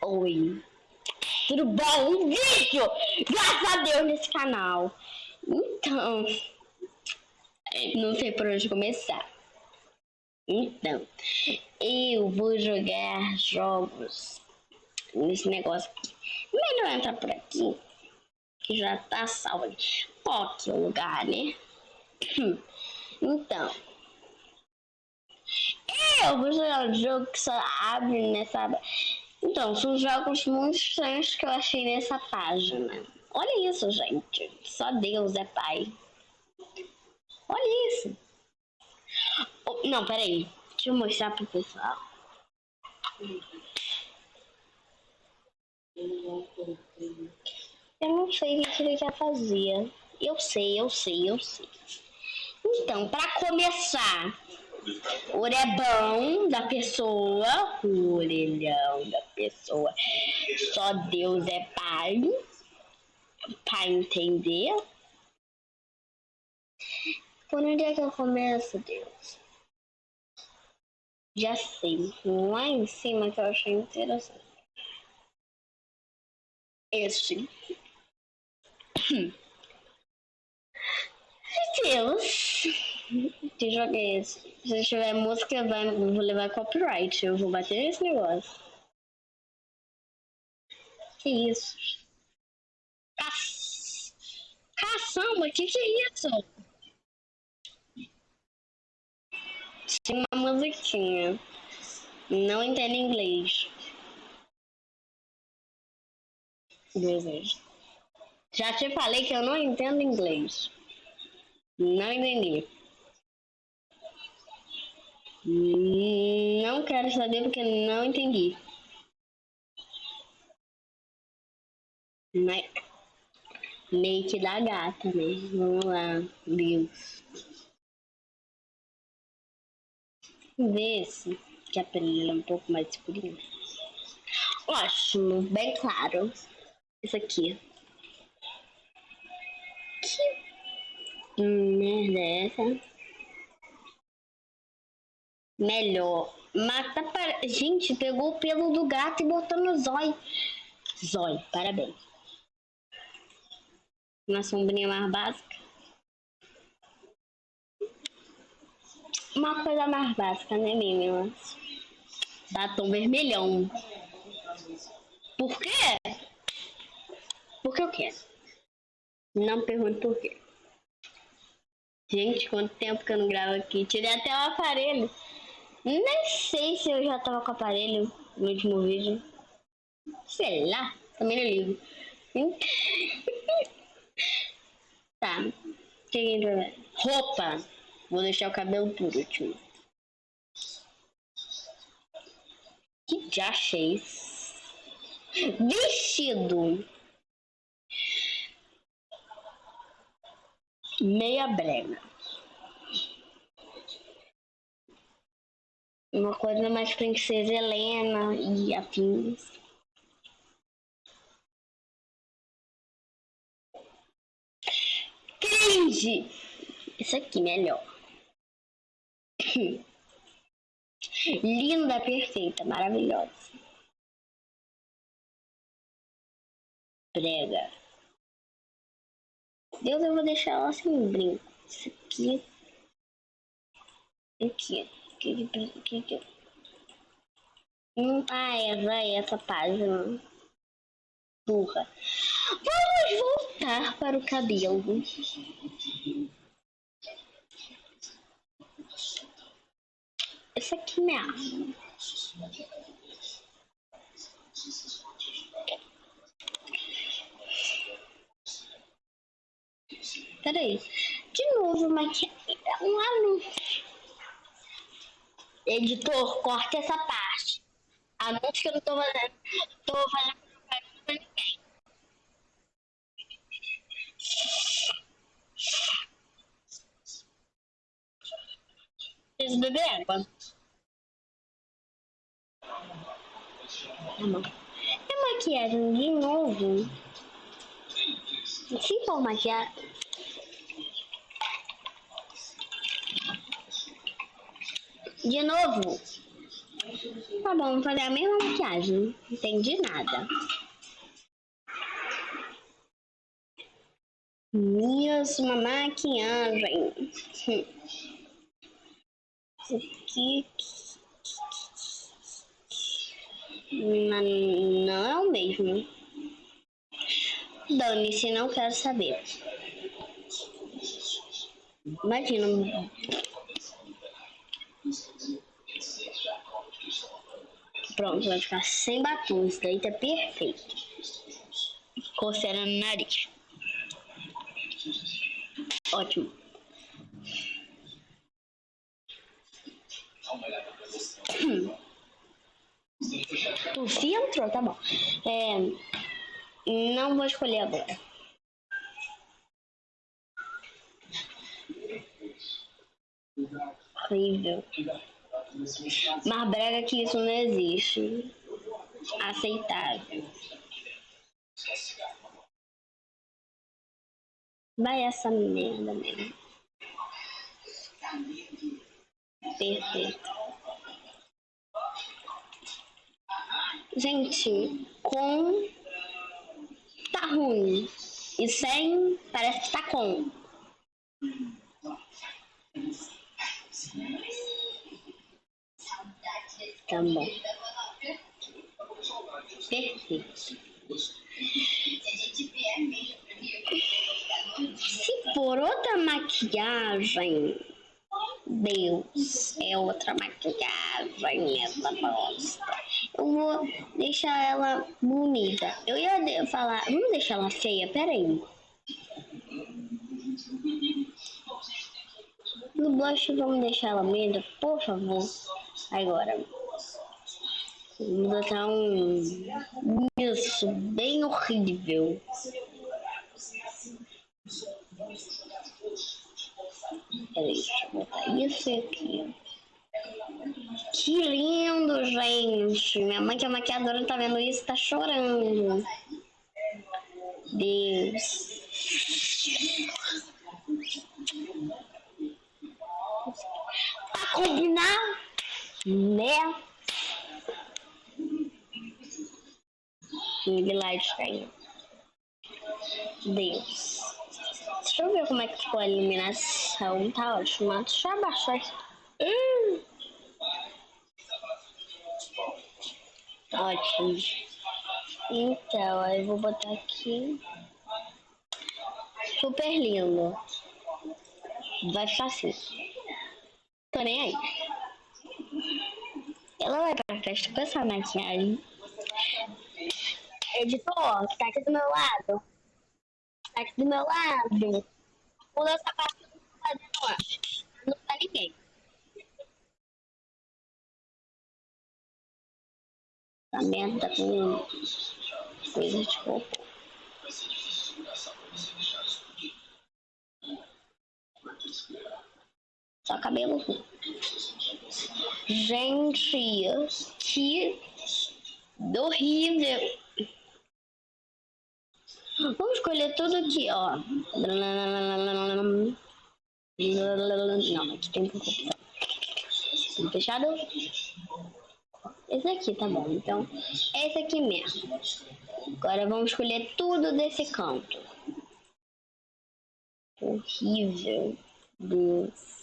Oi. Tudo bom? Um vídeo! Graças a Deus nesse canal. Então, não sei por onde começar. Então, eu vou jogar jogos nesse negócio aqui. Melhor entrar por aqui, que já tá salvo. Ó, que lugar, né? Então, eu vou jogar um jogo que só abre nessa então, são jogos muito estranhos que eu achei nessa página. Olha isso, gente. Só Deus é pai. Olha isso. Oh, não, peraí. Deixa eu mostrar pro pessoal. Eu não sei o que ele já fazia. Eu sei, eu sei, eu sei. Então, para começar, orelhão da pessoa, o orelhão da pessoa. Só Deus é pai, para entender. Por onde é que eu começo, Deus? Já sei, lá em cima que eu achei interessante. Este. Deus. Que jogo é esse? Se tiver música, vai, vou levar copyright. Eu vou bater nesse negócio. Que isso? Caç... Caçamba, que que é isso? Tem uma musiquinha. Não entendo inglês. Desejo. Já te falei que eu não entendo inglês. Não entendi. Não quero saber porque não entendi. Mas... Make da gata, né? Vamos lá, Deus. Ver se que a pele é um pouco mais escurinha. Ótimo, bem claro. Isso aqui. Que merda é essa? Melhor. Mata para... Gente, pegou o pelo do gato e botou no zóio. Zóio, parabéns. Uma sombrinha mais básica. Uma coisa mais básica, né, meninas? Batom vermelhão. Por quê? Porque eu quero. Não pergunto por quê. Gente, quanto tempo que eu não gravo aqui. Tirei até o aparelho. Nem sei se eu já tava com o aparelho no último vídeo. Sei lá, também não ligo. tá. Roupa. Vou deixar o cabelo por último. Que já achei. Vestido. Meia brega. Uma coisa mais princesa Helena e afins. Cringe! Isso aqui, melhor. Linda, perfeita, maravilhosa. Brega. Deus, eu vou deixar ela sem brinco. Isso aqui. Aqui que que que Hum, ah, é, vai essa página. Burra. Vamos voltar para o cabelo. Essa aqui minha arma. Peraí. De novo, maquiagem. Lá no Editor, corta essa parte. Anúncio que eu não tô fazendo. Tô fazendo propaganda pra ninguém. Preciso beber água. Tá bom. É maquiagem de novo. Se for maquiagem. De novo. Tá bom, vou fazer a mesma maquiagem. Não entendi nada. Mesma maquiagem. Hum. Aqui. Não, não é o mesmo. Dane-se, não quero saber. Imagina. Pronto, vai ficar sem batom. Isso daí tá perfeito. Coceira no nariz. Ótimo. Hum. Tufi entrou, tá bom. É, não vou escolher agora. Horrível. Mais brega que isso não existe. Aceitável. Vai essa merda mesmo. Perfeito. Gente, com tá ruim. E sem parece que tá com. Tá bom. Perfeito. Se for outra maquiagem, Deus, é outra maquiagem essa bosta. Eu vou deixar ela bonita. Eu ia falar, vamos deixar ela feia, peraí. No blush vamos deixar ela linda, por favor. Agora. Vamos botar um... Isso, bem horrível. Peraí, deixa eu botar isso aqui. Que lindo, gente. Minha mãe que é maquiadora tá vendo isso, tá chorando. Deus. Pra combinar, né? Light Deus. Deixa eu ver como é que ficou a iluminação. Tá ótimo. Deixa eu abaixar aqui. Hum. Ótimo. Então, aí eu vou botar aqui. Super lindo. Vai ficar assim. Tô nem aí. Ela vai pra festa com essa maquiagem. Editor, tá aqui do meu lado. Tá aqui do meu lado. Pula essa parte que eu tô fazendo lá. Não tá ninguém. Essa merda com coisa de cocô. Só cabelo ruim. Gente, que horrível. Vamos escolher tudo aqui, ó. Não, aqui tem um Fechado? Esse aqui, tá bom. Então, esse aqui mesmo. Agora vamos escolher tudo desse canto. Horrível. Deus.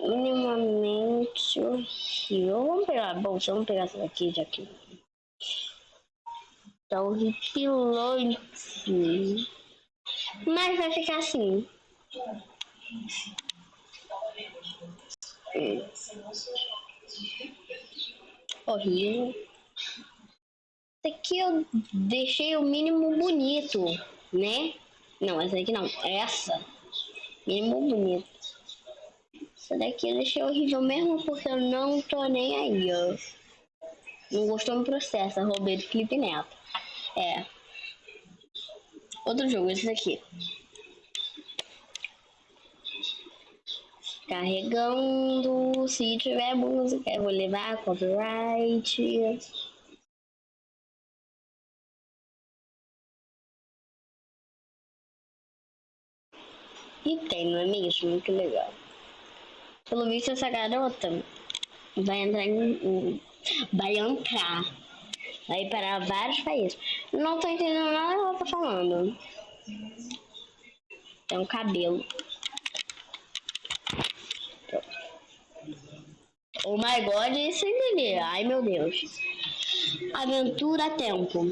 Minimamente horrível. Vamos pegar bolsa, vamos pegar essa daqui já que tá horripilante. Mas vai ficar assim. Horrível. Esse aqui eu deixei o mínimo bonito, né? Não, essa aqui não. Essa. Mínimo bonito. Essa daqui eu deixei horrível mesmo porque eu não tô nem aí, ó. Não gostou do processo, roubei do Felipe Neto. É. Outro jogo, esse daqui. Carregando, se tiver música, eu vou levar copyright. E tem, não é mesmo? Que legal. Pelo visto, essa garota vai entrar em. Vai entrar. Vai para vários países. Não tô entendendo nada que ela tá falando. Tem um cabelo. Oh my god, isso entendi. Ai meu Deus. Aventura tempo.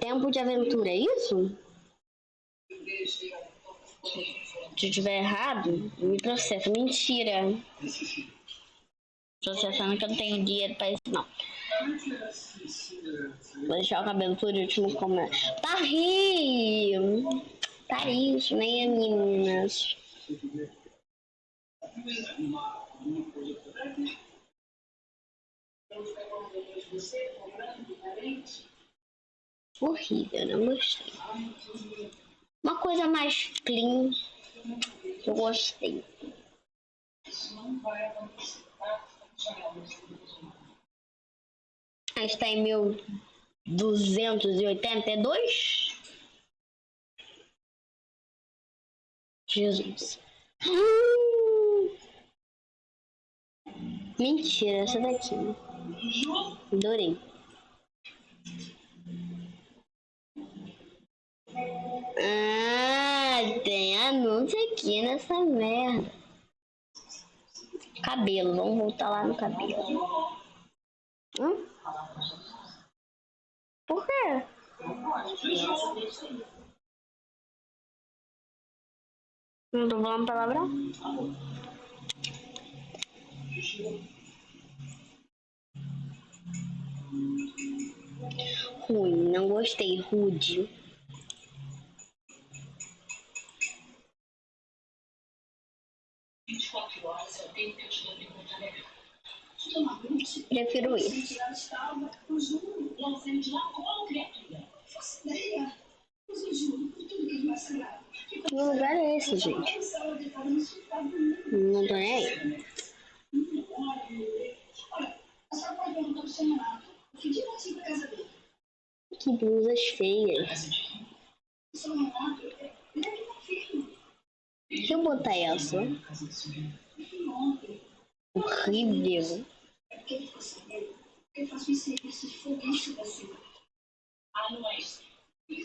Tempo de aventura, é isso? Se eu tiver errado, me processa. Mentira. Processando que eu não tenho dinheiro pra isso, não. Vou deixar o cabelo por último como é. Tá rio! Tá isso, né, meninas? Horrível, não gostei. Uma coisa mais clean, eu gostei. A gente está em 1282. Jesus. Mentira, essa daqui. Adorei. Ah, tem anúncio aqui nessa merda. Cabelo, vamos voltar lá no cabelo. Hum? Por quê? Não tô falando palavrão? Ruim, não gostei, rude. Prefiro isso. Que lugar é esse, gente? Não tô nem aí. Que blusas feias. Deixa eu botar essa. Horrível.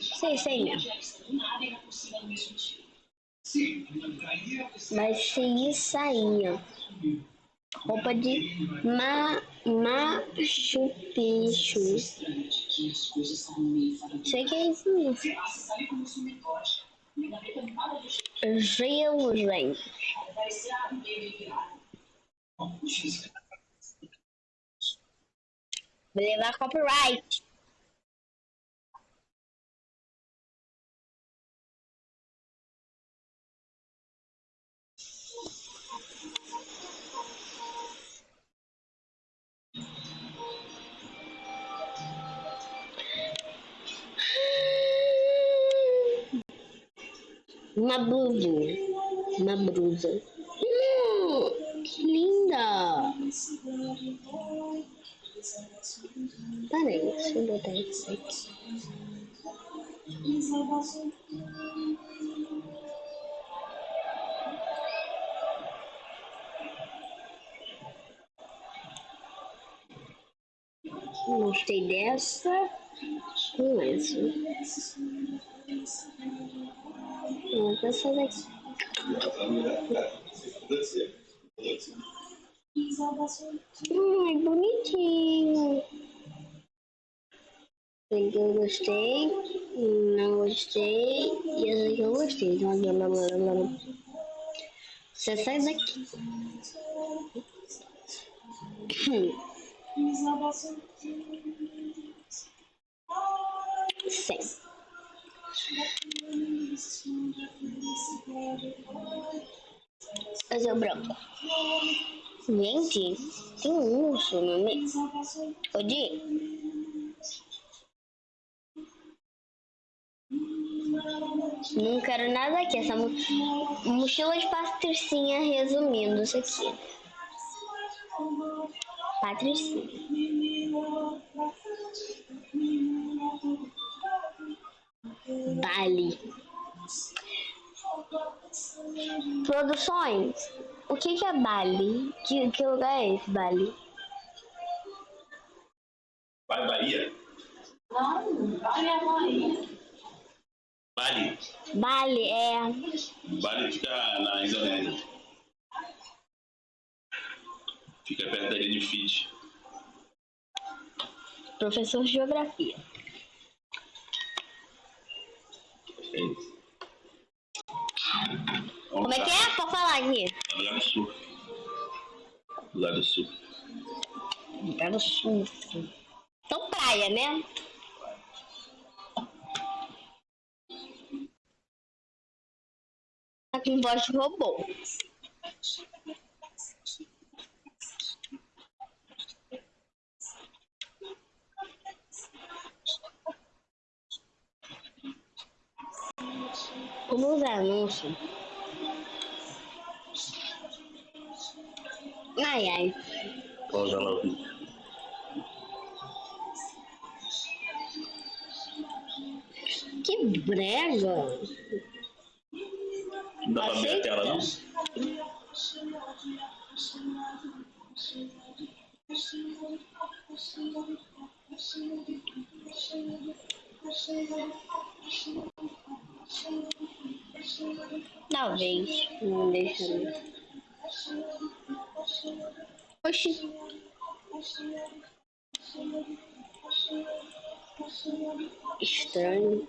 Sei, sei. Vai ser isso aí, ó. Roupa de ma macho peixe. Sei que é isso mesmo. Gelo, gente. Vou levar copyright. Uma blusinha. Uma blusa. Hum, que linda! Peraí, deixa eu botar isso aqui. Gostei dessa com essa. Vou essa daqui. Ai, bonitinho. Esse eu gostei, não gostei, e essa aqui eu gostei. Você sai daqui. Sim. Fazer o branco. Gente, tem um urso no meio. Odi? Não quero nada aqui. Essa mo mochila de patricinha resumindo isso aqui. Patricinha. Bali. Produções. O que, que é Bali? Que, que lugar é esse, Bali? Vai, Bahia? Não, Bali é Bahia. Bali. Bali é. Bali fica na Indonésia. Fica perto da ilha de Fiji. Professor de Geografia. É isso. Como é que é? Pode falar aqui. Do sul. Do sul. Do sul. Então praia, né? Tá com voz de robô. Como os anúncios. Ai, ai. Pausa lá. Que brega. Não dá pra ver a tela, não? Talvez. Não deixa. não. Oxi. Estranho.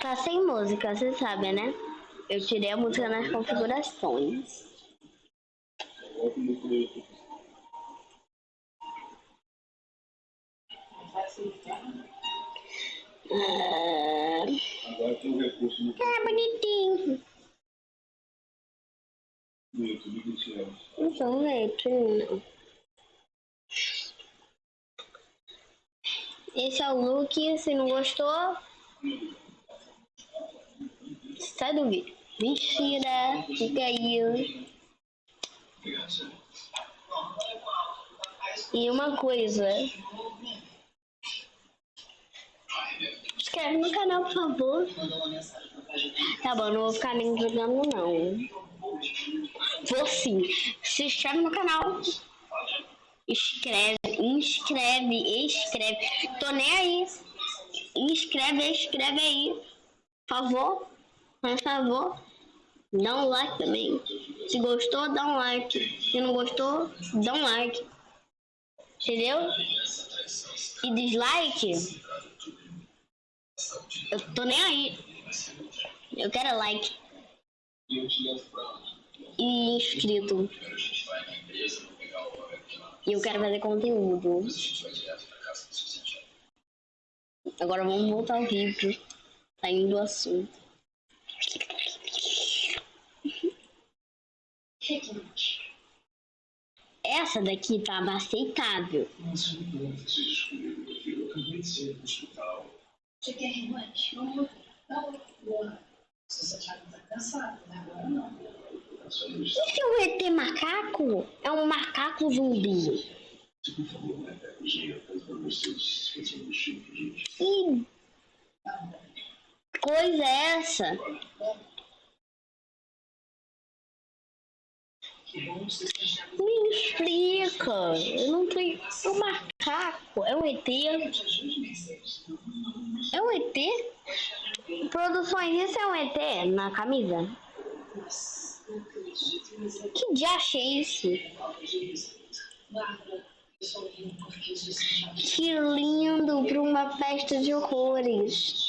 Tá sem música, você sabe, né? Eu tirei a música nas configurações. Ah, Agora tem um recurso no ah, bonitinho. YouTube que tira. Não sou leitinho, não. Esse é o look. Se não gostou, sai do vídeo. Mentira, fica aí. E uma coisa. Inscreve no canal, por favor. Tá bom, não vou ficar nem jogando, não. Vou sim. Se inscreve no canal. Escreve, inscreve, escreve. Tô nem aí. Inscreve, escreve aí. Por favor. Por favor. Dá um like também. Se gostou, dá um like. Se não gostou, dá um like. Entendeu? E dislike. Eu tô nem aí. Eu quero like. E inscrito. E eu quero fazer conteúdo. Agora vamos voltar ao vídeo. Saindo do assunto. Essa daqui tava aceitável. Você quer revanche? Vamos lutar. Se você achar que tá cansado, né? Agora não. E se o ET macaco é um macaco zumbi? Que coisa é essa? Me explica. Eu não sei. É um macaco. É um ET. É um ET? Produções, isso é um ET na camisa? Que diacho é isso? Que lindo para uma festa de horrores.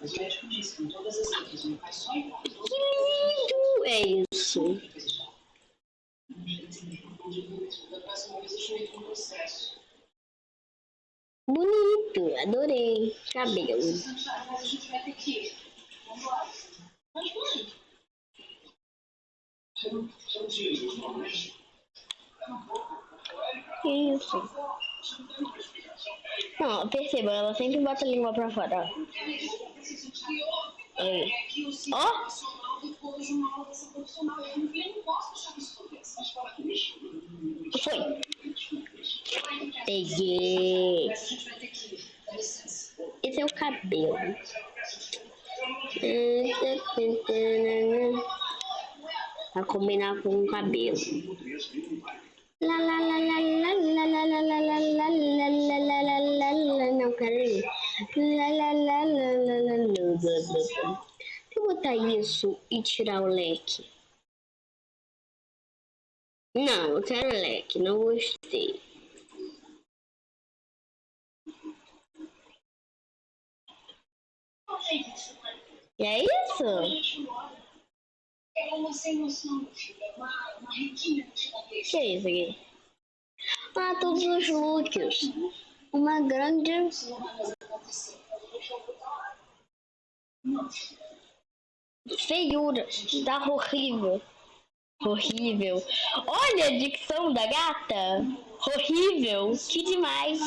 Mas o médico disse que em todas as equipes ele faz só casa. Que lindo é isso? Processo. Bonito, adorei. Cabelo. Santiago, mas a gente vai ter que ir. Vamos lá. Mas vai. Que isso? Não, perceba, ela sempre bota a língua pra fora. É, Ó! Foi. Peguei. Esse é o cabelo. Pra combinar com o cabelo. Não quero ir. Deixa eu botar isso e tirar o leque. Não, eu quero leque, não gostei. E é isso? Que é isso aqui? Ah, todos os looks. Uma grande feiura. Tá horrível. Horrível. Olha a dicção da gata. Horrível. Que demais.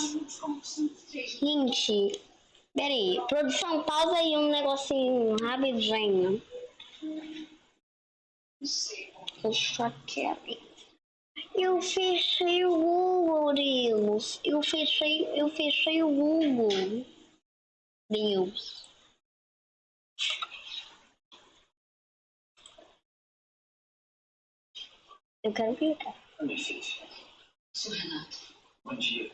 Gente, peraí. Produção, pausa aí um negocinho rapidinho. Eu só quero. Eu fechei o Google, Deus. Eu fechei, eu fechei o Google. Deus. Eu quero clicar. Com licença. Seu Renato. Bom dia.